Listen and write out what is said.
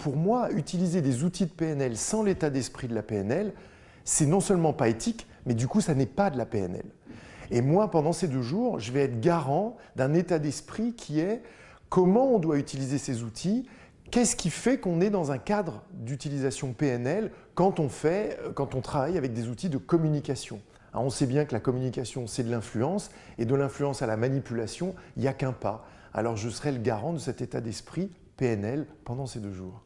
Pour moi, utiliser des outils de PNL sans l'état d'esprit de la PNL, c'est non seulement pas éthique, mais du coup, ça n'est pas de la PNL. Et moi, pendant ces deux jours, je vais être garant d'un état d'esprit qui est comment on doit utiliser ces outils, qu'est-ce qui fait qu'on est dans un cadre d'utilisation PNL quand on, fait, quand on travaille avec des outils de communication. on sait bien que la communication, c'est de l'influence, et de l'influence à la manipulation, il n'y a qu'un pas. Alors je serai le garant de cet état d'esprit PNL pendant ces deux jours.